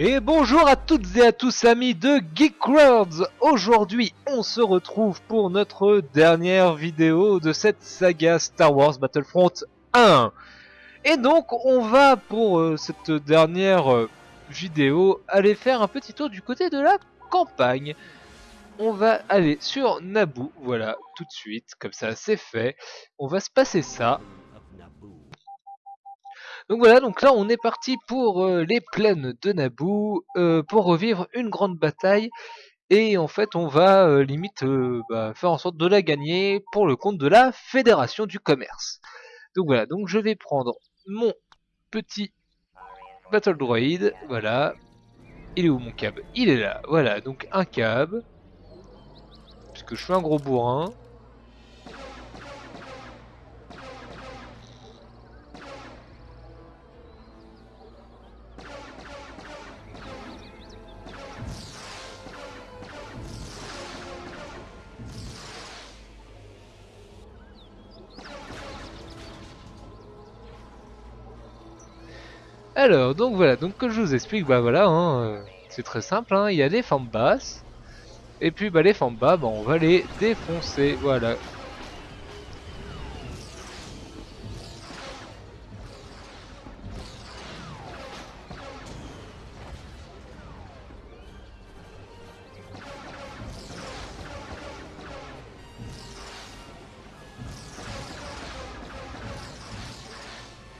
Et bonjour à toutes et à tous amis de Geek Worlds Aujourd'hui on se retrouve pour notre dernière vidéo de cette saga Star Wars Battlefront 1 Et donc on va pour euh, cette dernière euh, vidéo aller faire un petit tour du côté de la campagne on va aller sur Naboo, voilà, tout de suite, comme ça c'est fait. On va se passer ça. Donc voilà, donc là on est parti pour euh, les plaines de Naboo, euh, pour revivre une grande bataille. Et en fait on va euh, limite bah, faire en sorte de la gagner pour le compte de la Fédération du Commerce. Donc voilà, donc je vais prendre mon petit Battle Droid, voilà. Il est où mon cab Il est là, voilà, donc un cab que je suis un gros bourrin. Alors, donc voilà, donc que je vous explique, bah voilà, hein, euh, c'est très simple, hein, il y a des formes basses, et puis bah les Famba, bah, on va les défoncer, voilà.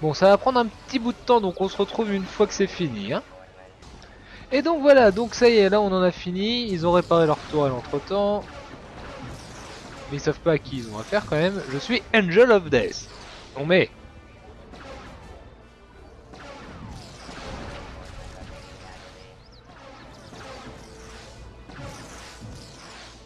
Bon, ça va prendre un petit bout de temps, donc on se retrouve une fois que c'est fini. Hein. Et donc voilà, donc ça y est, là on en a fini. Ils ont réparé leur tourelle entre temps. Mais ils savent pas à qui ils ont affaire quand même. Je suis Angel of Death. On met.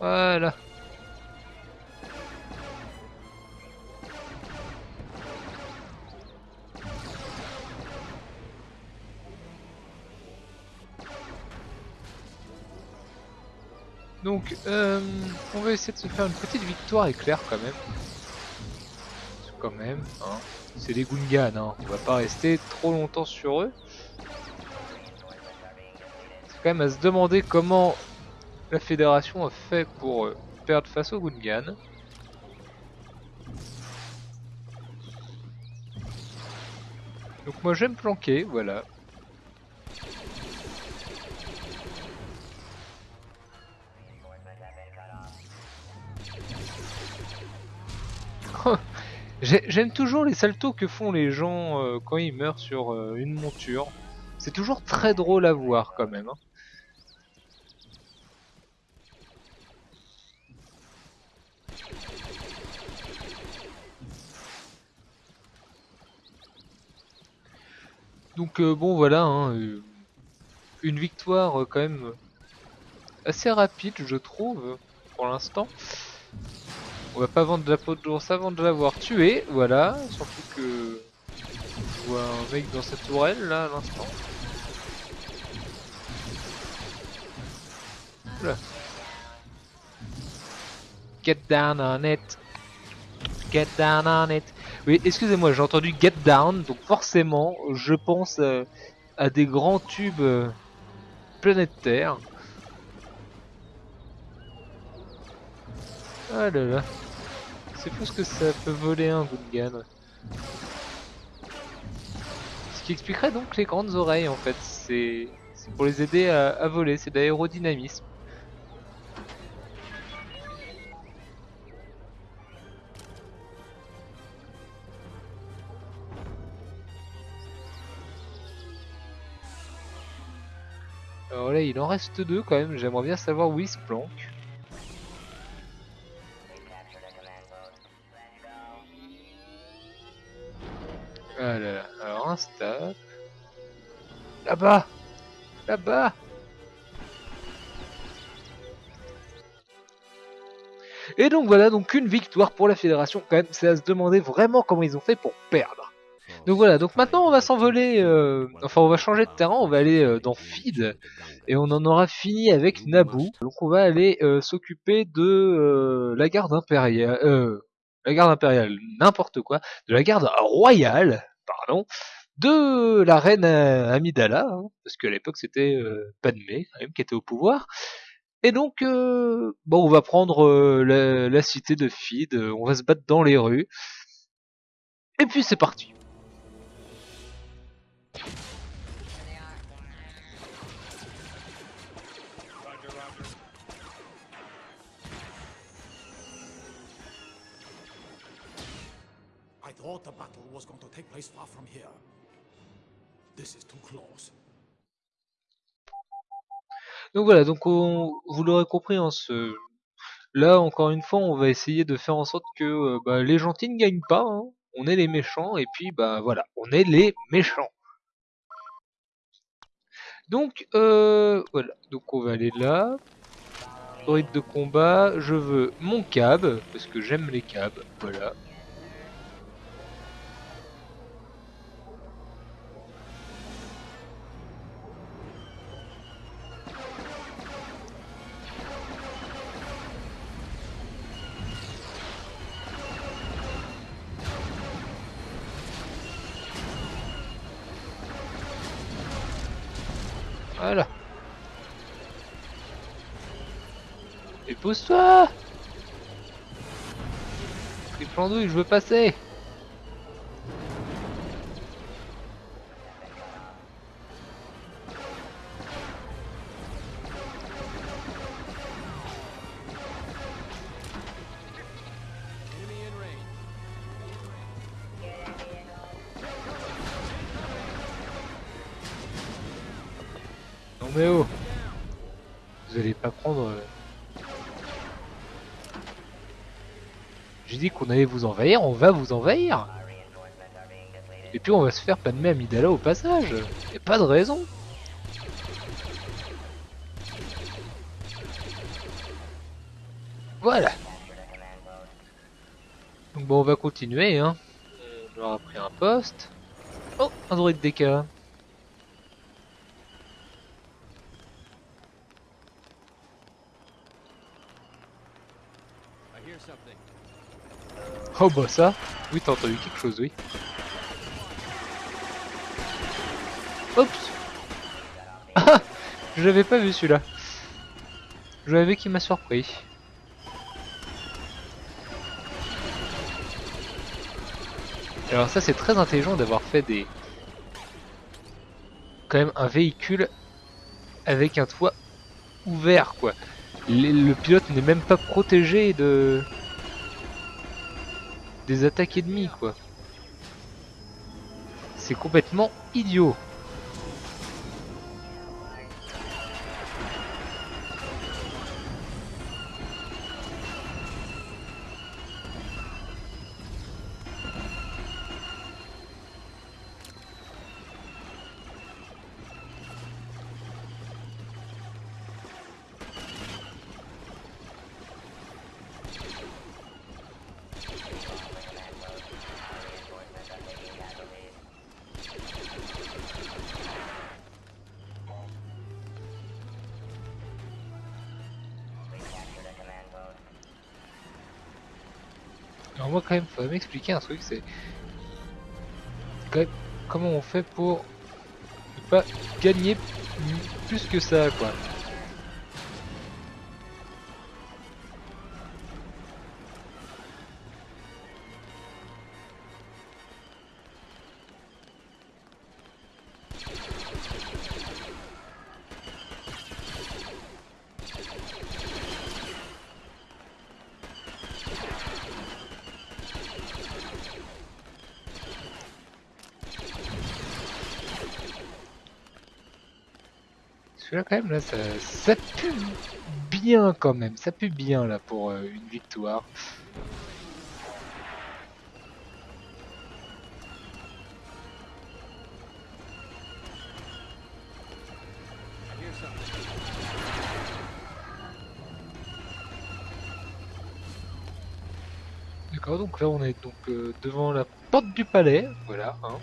Voilà. Donc, euh, on va essayer de se faire une petite victoire éclair quand même. Quand même, hein. C'est des Gungans, hein. on va pas rester trop longtemps sur eux. C'est quand même à se demander comment la fédération a fait pour euh, perdre face aux Gungans. Donc moi j'aime planquer, voilà. J'aime toujours les saltos que font les gens euh, quand ils meurent sur euh, une monture. C'est toujours très drôle à voir quand même. Hein. Donc euh, bon voilà, hein, une victoire quand même assez rapide je trouve pour l'instant. On va pas vendre de la peau de avant de l'avoir tué, voilà. Surtout que je vois un mec dans cette tourelle là à l'instant. Get down on it. Get down on it. Oui, excusez-moi, j'ai entendu get down, donc forcément, je pense à des grands tubes euh, planétaires. Ah là là. C'est fou ce que ça peut voler un Gungan. Ce qui expliquerait donc les grandes oreilles en fait. C'est pour les aider à, voler, c'est d'aérodynamisme. Alors là, il en reste deux quand même. J'aimerais bien savoir où il se planque. Là-bas Là-bas Et donc voilà, donc une victoire pour la fédération quand même, c'est à se demander vraiment comment ils ont fait pour perdre. Donc voilà, donc maintenant on va s'envoler, euh, enfin on va changer de terrain, on va aller euh, dans Feed, et on en aura fini avec Naboo. Donc on va aller euh, s'occuper de la garde impériale, la garde impériale, n'importe quoi, de la garde royale, pardon. De la reine Amidala, hein, parce qu'à l'époque c'était euh, Padmé même qui était au pouvoir. Et donc, euh, on va prendre euh, la, cité de Fid, on va se battre dans les rues. Et puis c'est parti. thought the battle was going to take place far. Donc voilà, vous l'aurez compris, hein, ce... là encore une fois, on va essayer de faire en sorte que euh, bah, les gentils ne gagnent pas. Hein. On est les méchants et puis bah voilà, on est les méchants. Donc euh, voilà, donc on va aller là. De combat, je veux mon cab parce que j'aime les cabs, voilà. Voilà. Et pousse-toi Triple je veux passer mais oh Vous allez pas prendre... Euh, J'ai dit qu'on allait vous envahir, on va vous envahir. Et puis on va se faire pas de Amidala au passage. Y'a pas de raison. Voilà. Donc bon on va continuer hein. On aura pris un poste. Oh un droïde DK Oh bah ça Oui t'as entendu quelque chose oui. Oups Ah Je l'avais pas vu celui-là. Je l'avais qui m'a surpris. Alors ça c'est très intelligent d'avoir fait des... Quand même un véhicule avec un toit ouvert quoi. Le, pilote n'est même pas protégé de des attaques ennemies quoi. C'est complètement idiot. Moi quand même, faudrait m'expliquer un truc, c'est comment on fait pour ne pas gagner plus que ça, quoi. Là quand même là ça, ça, pue bien quand même, ça pue bien là pour euh, une victoire. D'accord, donc là on est donc euh, devant la porte du palais, voilà. Hein.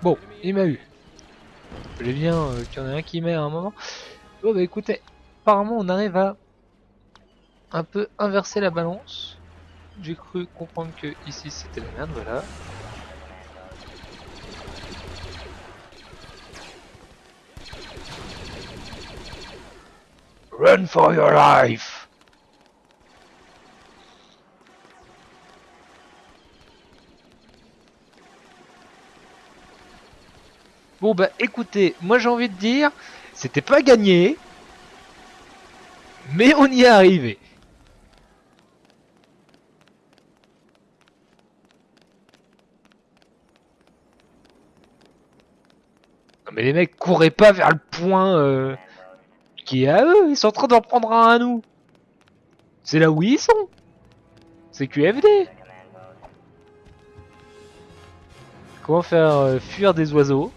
Bon, il m'a eu. Voulais bien euh, qu'il y en ait un qui m'ait à un moment. Bon bah écoutez, apparemment on arrive à un peu inverser la balance. J'ai cru comprendre que ici c'était la merde, voilà. Run for your life! Bon bah écoutez, moi j'ai envie de dire, c'était pas gagné, mais on y est arrivé. Non mais les mecs couraient pas vers le point euh, qui est à eux, ils sont en train d'en prendre un à nous. C'est là où ils sont. C'est QFD. Comment faire euh, fuir des oiseaux?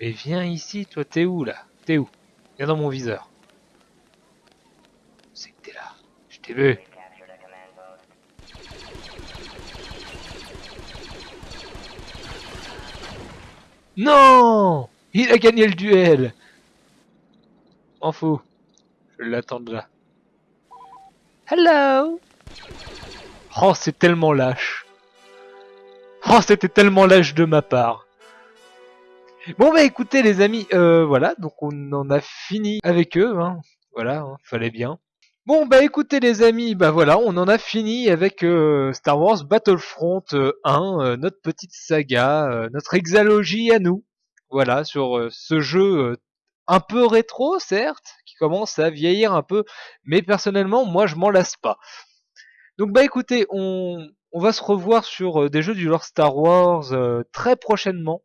Mais viens ici, toi, t'es où là? T'es où? Viens dans mon viseur. C'est que t'es là. Je t'ai vu. Non Il a gagné le duel En fou. Je l'attends là. Hello Oh, c'est tellement lâche. Oh, c'était tellement lâche de ma part. Bon bah écoutez les amis, euh, voilà, donc on en a fini avec eux, hein. voilà, hein, fallait bien. Bon bah écoutez les amis, bah voilà, on en a fini avec euh, Star Wars Battlefront 1, euh, notre petite saga, notre exalogie à nous, voilà, sur ce jeu un peu rétro certes, qui commence à vieillir un peu, mais personnellement moi je m'en lasse pas. Donc bah écoutez, on, va se revoir sur des jeux du lore Star Wars très prochainement.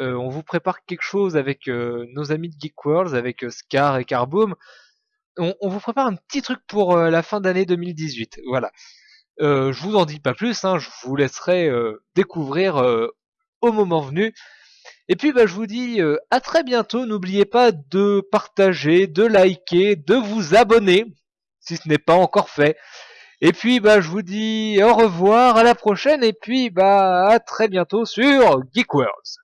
Euh, on vous prépare quelque chose avec euh, nos amis de Geek Worlds, avec euh, Scar et Carboom. On, vous prépare un petit truc pour la fin d'année 2018. Voilà. je vous en dis pas plus, hein, je vous laisserai découvrir au moment venu. Et puis bah, je vous dis à très bientôt. N'oubliez pas de partager, de liker, de vous abonner si ce n'est pas encore fait. Et puis bah je vous dis au revoir, à la prochaine et puis bah à très bientôt sur Geek Worlds.